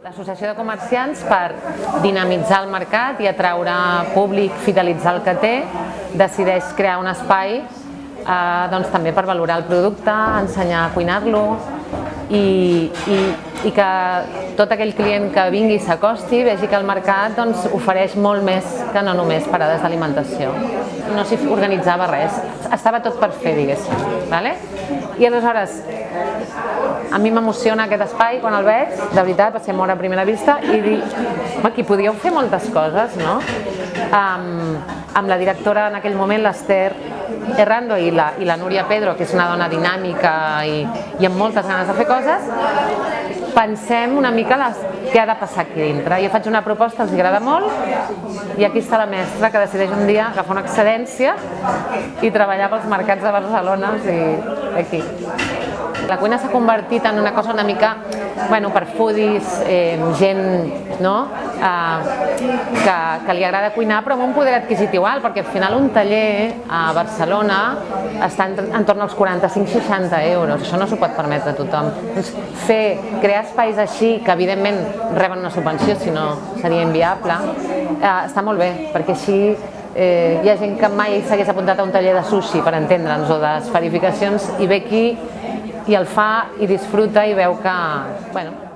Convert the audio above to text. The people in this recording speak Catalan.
L'associació de comerciants per dinamitzar el mercat i atraure públic, fidelitzar el que té, decideix crear un espai eh, doncs, també per valorar el producte, ensenyar a cuinar-lo i, i, i que tot aquell client que vingui i s'acosti vegi que el mercat doncs, ofereix molt més que no només parades d'alimentació. No s'hi organitzava res, estava tot per fer, diguéssim. Vale? I aleshores, a mi m'emociona aquest espai quan el veig, de veritat, ser molt a primera vista, i dic, aquí podíeu fer moltes coses, no? Um, amb la directora en aquell moment, l'Ester Errando i la, i la Núria Pedro, que és una dona dinàmica i, i amb moltes ganes de fer coses, pensem una mica les, què ha de passar aquí dintre. Jo faig una proposta, els agrada molt, i aquí està la mestra que decideix un dia agafar una excedència i treballar pels mercats de Barcelona i aquí. La cuina s'ha convertit en una cosa una mica bueno, per foodies, eh, gent no? eh, que, que li agrada cuinar però amb un poder adquisitiu alt, perquè al final un taller a Barcelona està en, entorn als 45-60 euros, això no s'ho pot permetre a tothom. Doncs fer, crear espais així, que evidentment reben una subvenció, si no seria inviable, eh, està molt bé, perquè així eh, hi ha gent que mai s'hagués apuntat a un taller de sushi, per entendre'ns, o d'esferificacions, i ve aquí i el fa i disfruta i veu que, bueno,